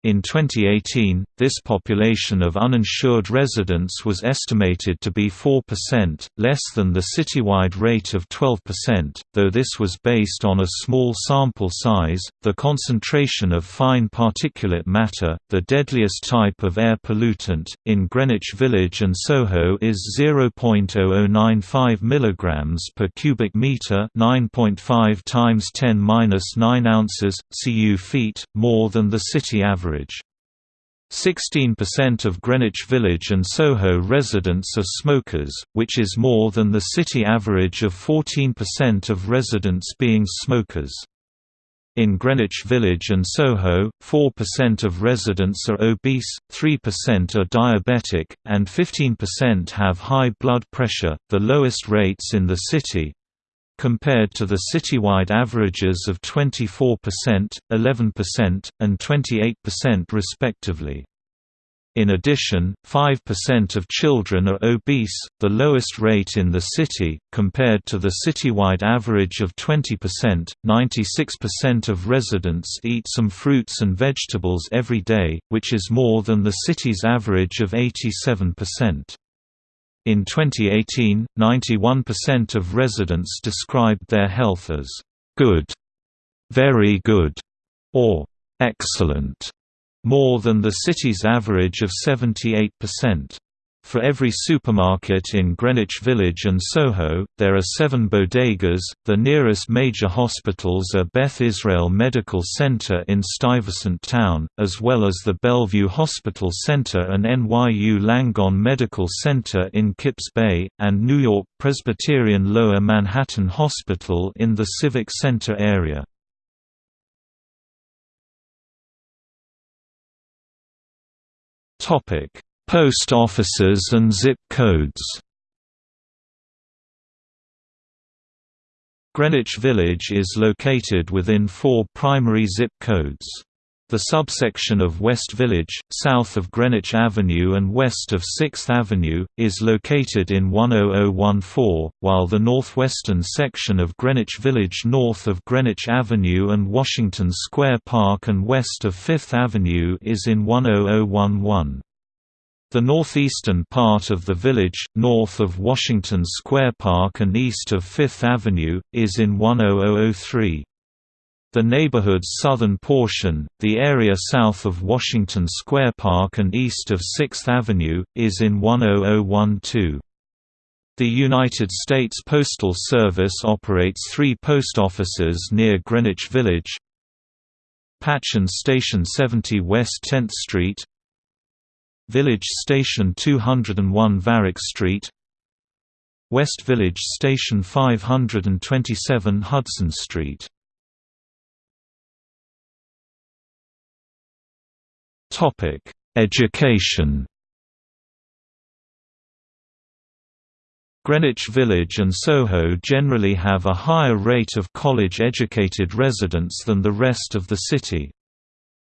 In 2018, this population of uninsured residents was estimated to be 4%, less than the citywide rate of 12%, though this was based on a small sample size. The concentration of fine particulate matter, the deadliest type of air pollutant, in Greenwich Village and Soho is 0.0095 mg per cubic meter, 9.5 times 10^-9 ounces cu feet, more than the city average average. 16% of Greenwich Village and Soho residents are smokers, which is more than the city average of 14% of residents being smokers. In Greenwich Village and Soho, 4% of residents are obese, 3% are diabetic, and 15% have high blood pressure, the lowest rates in the city compared to the citywide averages of 24%, 11%, and 28% respectively. In addition, 5% of children are obese, the lowest rate in the city, compared to the citywide average of 20%. 96% of residents eat some fruits and vegetables every day, which is more than the city's average of 87%. In 2018, 91% of residents described their health as good, very good, or excellent, more than the city's average of 78%. For every supermarket in Greenwich Village and Soho, there are seven bodegas. The nearest major hospitals are Beth Israel Medical Center in Stuyvesant Town, as well as the Bellevue Hospital Center and NYU Langone Medical Center in Kips Bay, and New York Presbyterian Lower Manhattan Hospital in the Civic Center area. Topic Post offices and zip codes Greenwich Village is located within four primary zip codes. The subsection of West Village, south of Greenwich Avenue and west of 6th Avenue, is located in 10014, while the northwestern section of Greenwich Village north of Greenwich Avenue and Washington Square Park and west of 5th Avenue is in 10011. The northeastern part of the village, north of Washington Square Park and east of Fifth Avenue, is in 10003. The neighborhood's southern portion, the area south of Washington Square Park and east of 6th Avenue, is in 10012. The United States Postal Service operates three post offices near Greenwich Village Patchin Station 70 West 10th Street Village Station 201 Varick Street West Village Station 527 Hudson Street Education Greenwich Village and Soho generally have a higher rate of college-educated residents than the rest of the city.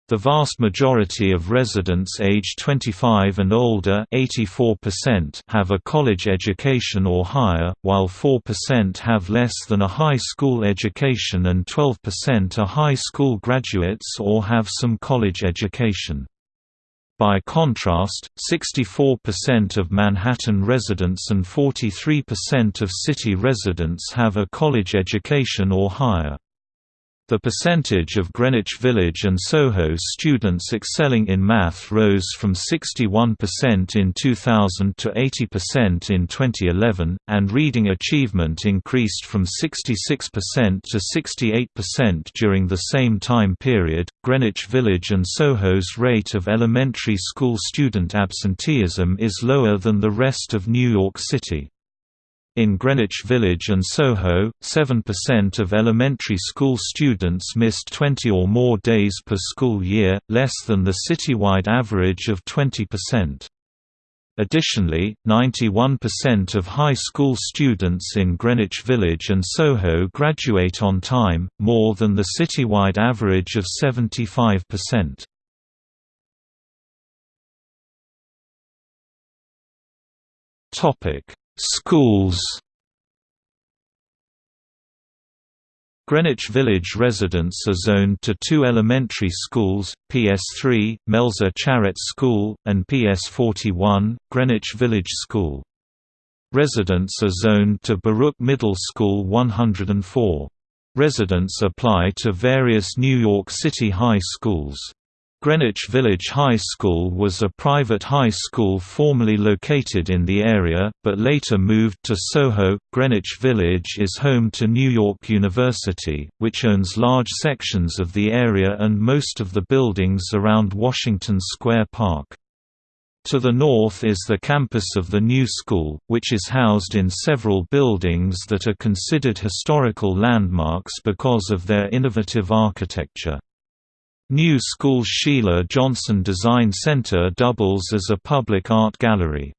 The vast majority of residents aged 25 and older have a college education or higher, while 4% have less than a high school education and 12% are high school graduates or have some college education. By contrast, 64% of Manhattan residents and 43% of city residents have a college education or higher. The percentage of Greenwich Village and Soho students excelling in math rose from 61% in 2000 to 80% in 2011, and reading achievement increased from 66% to 68% during the same time period. Greenwich Village and Soho's rate of elementary school student absenteeism is lower than the rest of New York City. In Greenwich Village and Soho, 7% of elementary school students missed 20 or more days per school year, less than the citywide average of 20%. Additionally, 91% of high school students in Greenwich Village and Soho graduate on time, more than the citywide average of 75%. Topic Schools Greenwich Village residents are zoned to two elementary schools, PS3, Melser Charrette School, and PS41, Greenwich Village School. Residents are zoned to Baruch Middle School 104. Residents apply to various New York City high schools. Greenwich Village High School was a private high school formerly located in the area, but later moved to Soho. Greenwich Village is home to New York University, which owns large sections of the area and most of the buildings around Washington Square Park. To the north is the campus of the new school, which is housed in several buildings that are considered historical landmarks because of their innovative architecture. New School's Sheila Johnson Design Center doubles as a public art gallery.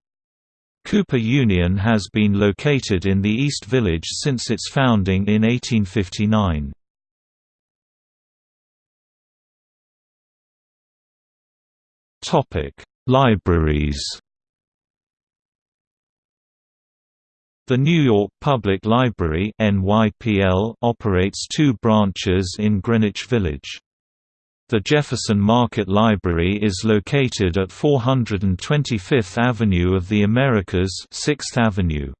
Cooper Union has been located in the East Village since its founding in 1859. Libraries The New York Public Library operates two branches in Greenwich Village. The Jefferson Market Library is located at 425th Avenue of the Americas 6th Avenue.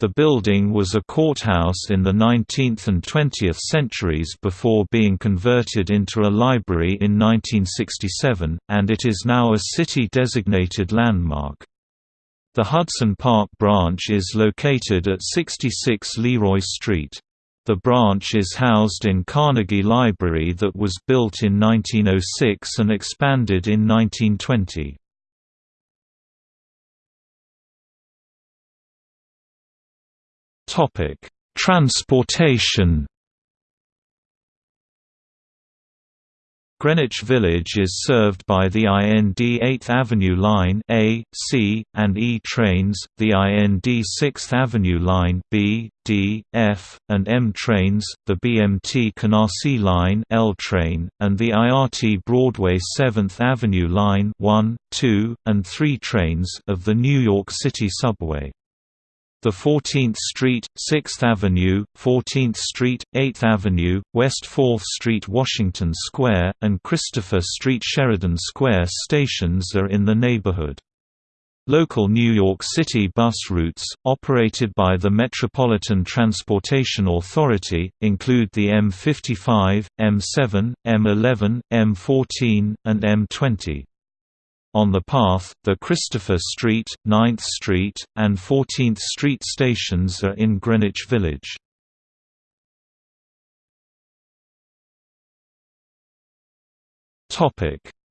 The building was a courthouse in the 19th and 20th centuries before being converted into a library in 1967, and it is now a city-designated landmark. The Hudson Park branch is located at 66 Leroy Street. The branch is housed in Carnegie Library that was built in 1906 and expanded in 1920. Transportation Greenwich Village is served by the IND 8th Avenue Line A, C, and E trains, the IND 6th Avenue Line B, D, F, and M trains, the BMT Canarsie Line L train, and the IRT Broadway 7th Avenue Line 1, 2, and 3 trains of the New York City Subway. The 14th Street, 6th Avenue, 14th Street, 8th Avenue, West 4th Street Washington Square, and Christopher Street Sheridan Square stations are in the neighborhood. Local New York City bus routes, operated by the Metropolitan Transportation Authority, include the M55, M7, M11, M14, and M20. On the path, the Christopher Street, 9th Street, and 14th Street stations are in Greenwich Village.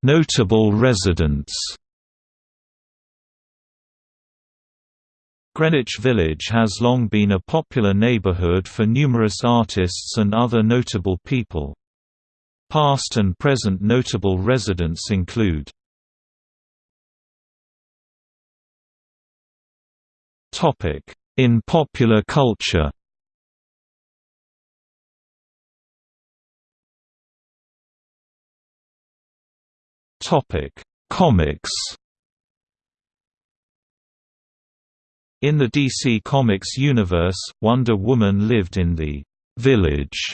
Notable residents Greenwich Village has long been a popular neighborhood for numerous artists and other notable people. Past and present notable residents include In popular culture? Topic: Comics? In the DC Comics universe, Wonder Woman lived in the «village»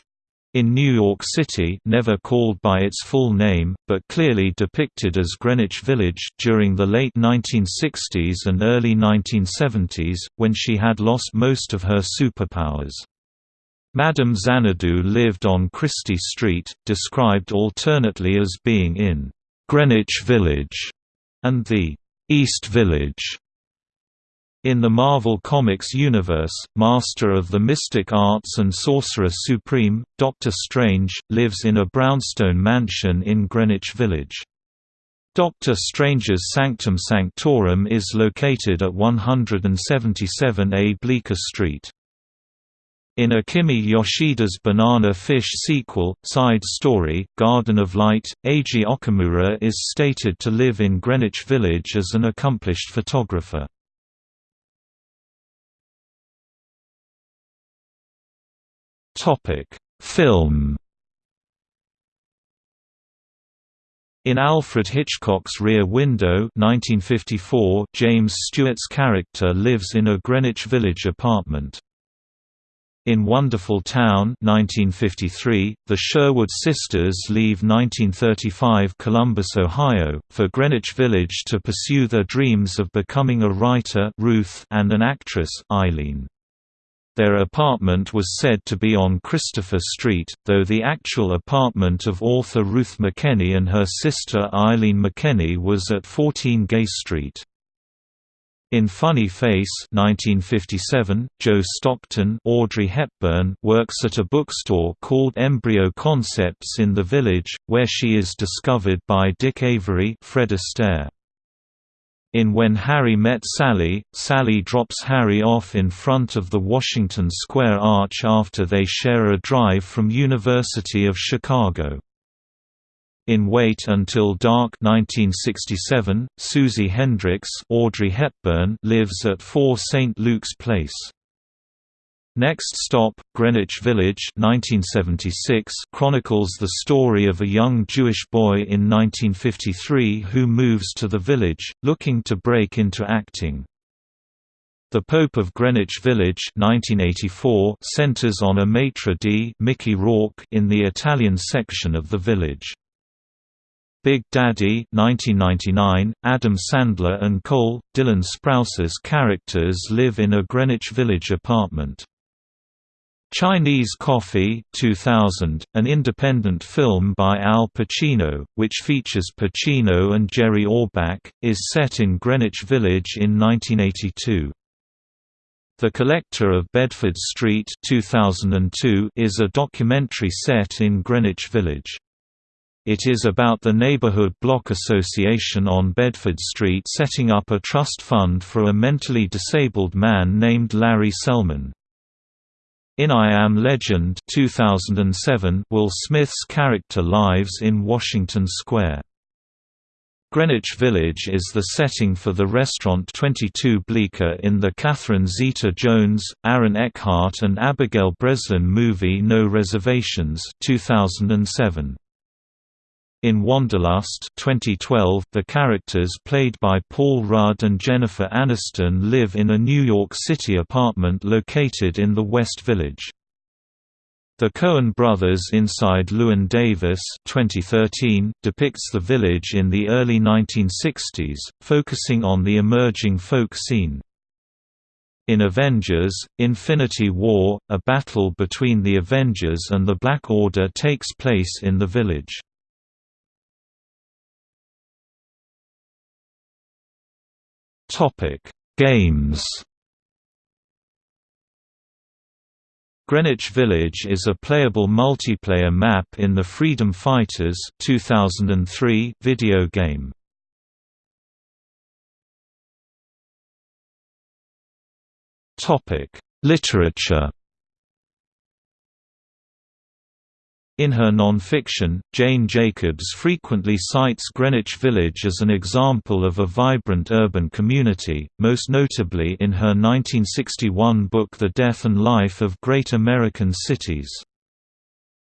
in New York City never called by its full name, but clearly depicted as Greenwich Village during the late 1960s and early 1970s, when she had lost most of her superpowers. Madame Xanadu lived on Christie Street, described alternately as being in Greenwich Village and the East Village. In the Marvel Comics universe, master of the mystic arts and sorcerer supreme, Doctor Strange, lives in a brownstone mansion in Greenwich Village. Doctor Strange's Sanctum Sanctorum is located at 177A Bleecker Street. In Akimi Yoshida's Banana Fish sequel, Side Story, Garden of Light, Eiji Okumura is stated to live in Greenwich Village as an accomplished photographer. Topic: Film. In Alfred Hitchcock's Rear Window 1954, James Stewart's character lives in a Greenwich Village apartment. In Wonderful Town 1953, the Sherwood sisters leave 1935 Columbus, Ohio, for Greenwich Village to pursue their dreams of becoming a writer Ruth and an actress Eileen. Their apartment was said to be on Christopher Street, though the actual apartment of author Ruth McKenney and her sister Eileen McKenney was at 14 Gay Street. In Funny Face 1957, Jo Stockton Audrey Hepburn works at a bookstore called Embryo Concepts in the village, where she is discovered by Dick Avery Fred Astaire. In When Harry Met Sally, Sally drops Harry off in front of the Washington Square Arch after they share a drive from University of Chicago. In Wait Until Dark 1967, Susy Hendrix Audrey Hepburn lives at 4 St. Luke's Place. Next Stop, Greenwich Village 1976 chronicles the story of a young Jewish boy in 1953 who moves to the village, looking to break into acting. The Pope of Greenwich Village 1984 centers on a maitre d' Mickey Rourke in the Italian section of the village. Big Daddy 1999, Adam Sandler and Cole, Dylan Sprouse's characters live in a Greenwich Village apartment. Chinese Coffee 2000, an independent film by Al Pacino, which features Pacino and Jerry Orbach, is set in Greenwich Village in 1982. The Collector of Bedford Street 2002 is a documentary set in Greenwich Village. It is about the Neighborhood Block Association on Bedford Street setting up a trust fund for a mentally disabled man named Larry Selman. In I Am Legend 2007, Will Smith's character lives in Washington Square. Greenwich Village is the setting for the restaurant 22 Bleecker in the Catherine Zeta-Jones, Aaron Eckhart and Abigail Breslin movie No Reservations 2007. In Wanderlust 2012, the characters played by Paul Rudd and Jennifer Aniston live in a New York City apartment located in the West Village. The Coen brothers Inside Llewyn Davis 2013 depicts the village in the early 1960s, focusing on the emerging folk scene. In Avengers, Infinity War, a battle between the Avengers and the Black Order takes place in the village. Topic: Games. Greenwich Village is a playable multiplayer map in the Freedom Fighters 2003 video game. Topic: Literature. In her non-fiction, Jane Jacobs frequently cites Greenwich Village as an example of a vibrant urban community, most notably in her 1961 book The Death and Life of Great American Cities.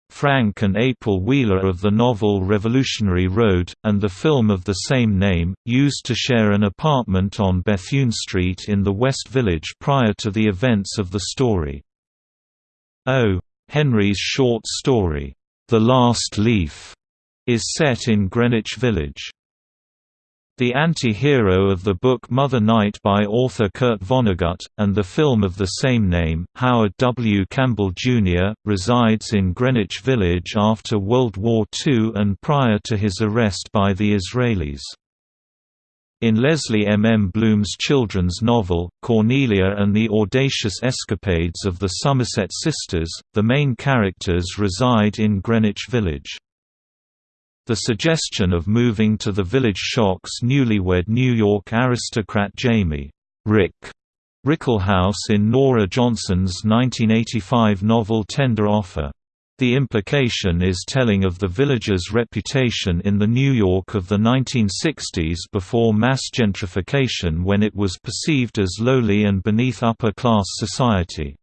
Frank and April Wheeler of the novel Revolutionary Road, and the film of the same name, used to share an apartment on Bethune Street in the West Village prior to the events of the story. Oh, Henry's short story, The Last Leaf, is set in Greenwich Village. The anti-hero of the book Mother Night by author Kurt Vonnegut, and the film of the same name, Howard W. Campbell, Jr., resides in Greenwich Village after World War II and prior to his arrest by the Israelis. In Lesley M. M. Blume's children's novel, Cornelia and the Audacious Escapades of the Somerset Sisters, the main characters reside in Greenwich Village. The suggestion of moving to the village shocks newlywed New York aristocrat Jamie Rick Rickelhaus in Nora Johnson's 1985 novel Tender Offer. The implication is telling of the village's reputation in the New York of the 1960s before mass gentrification when it was perceived as lowly and beneath upper-class society.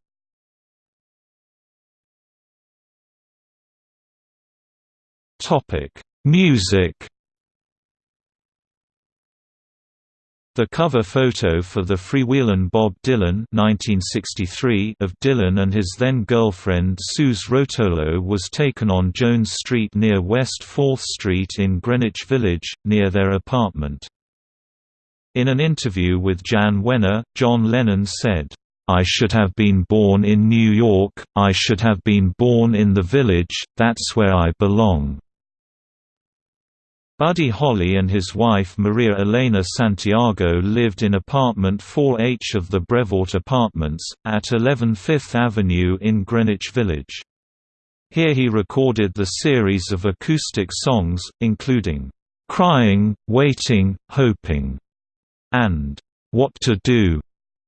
Music The cover photo for the Freewheelin' Bob Dylan 1963 of Dylan and his then-girlfriend Suze Rotolo was taken on Jones Street near West 4th Street in Greenwich Village, near their apartment. In an interview with Jann Wenner, John Lennon said, I should have been born in New York, I should have been born in the village, that's where I belong. Buddy Holly and his wife Maria Elena Santiago lived in apartment 4H of the Brevoort Apartments, at 11 Fifth Avenue in Greenwich Village. Here he recorded the series of acoustic songs, including, "'Crying, Waiting, Hoping' and "'What to Do'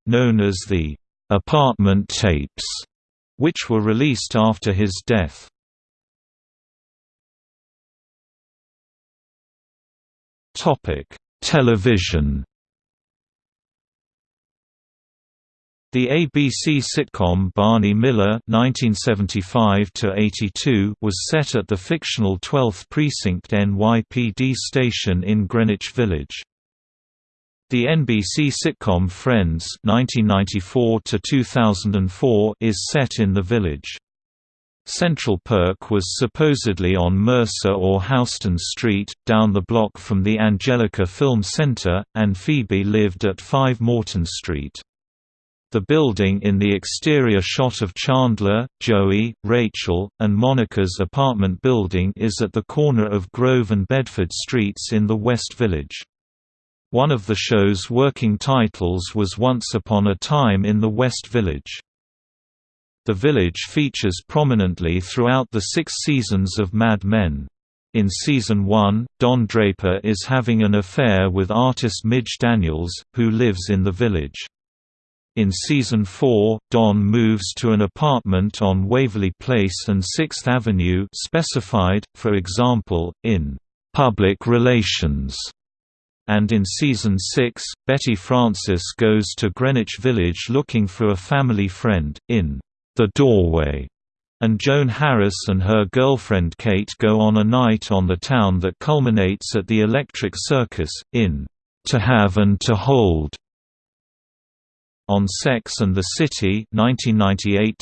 known as the "'Apartment Tapes' which were released after his death. Topic: Television. The ABC sitcom Barney Miller (1975–82) was set at the fictional 12th Precinct NYPD station in Greenwich Village. The NBC sitcom Friends (1994–2004) is set in the village. Central Perk was supposedly on Mercer or Houston Street, down the block from the Angelica Film Center, and Phoebe lived at 5 Morton Street. The building in the exterior shot of Chandler, Joey, Rachel, and Monica's apartment building is at the corner of Grove and Bedford Streets in the West Village. One of the show's working titles was Once Upon a Time in the West Village. The village features prominently throughout the six seasons of Mad Men. In Season 1, Don Draper is having an affair with artist Midge Daniels, who lives in the village. In Season 4, Don moves to an apartment on Waverly Place and 6th Avenue specified, for example, in "'Public Relations' and in Season 6, Betty Francis goes to Greenwich Village looking for a family friend, in "'The Doorway' and Joan Harris and her girlfriend Kate go on a night on the town that culminates at the Electric Circus, in "'To Have and to Hold' On Sex and the City 1998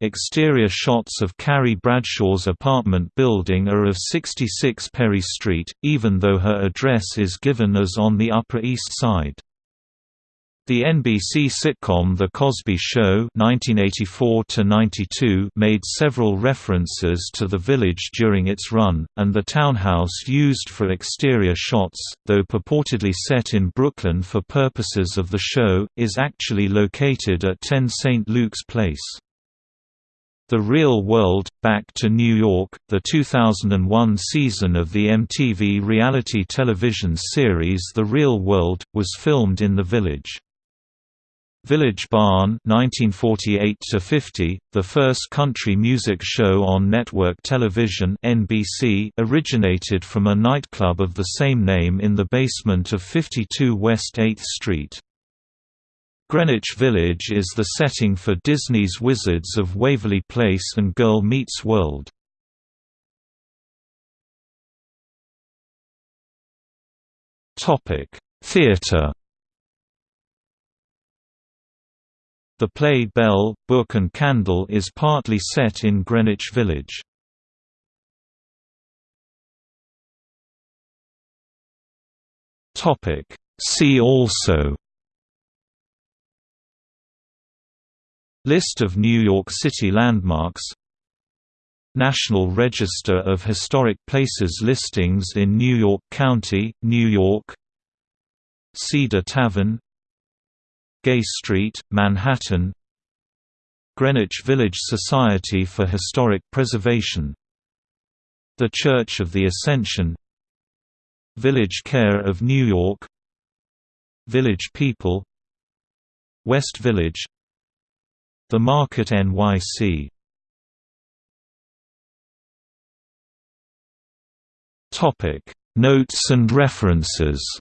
exterior shots of Carrie Bradshaw's apartment building are of 66 Perry Street, even though her address is given as on the Upper East Side. The NBC sitcom The Cosby Show (1984–92) made several references to the village during its run, and the townhouse used for exterior shots, though purportedly set in Brooklyn for purposes of the show, is actually located at 10 St. Luke's Place. The Real World, Back to New York, the 2001 season of the MTV reality television series The Real World, was filmed in the village. Village Barn 1948 50, the first country music show on network television NBC originated from a nightclub of the same name in the basement of 52 West 8th Street. Greenwich Village is the setting for Disney's Wizards of Waverly Place and Girl Meets World. Theatre The play Bell, Book and Candle is partly set in Greenwich Village. See also List of New York City landmarks National Register of Historic Places listings in New York County, New York Cedar Tavern Gay Street, Manhattan. Greenwich Village Society for Historic Preservation. The Church of the Ascension. Village Care of New York. Village People. West Village. The Market NYC Notes and references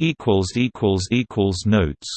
equals equals equals notes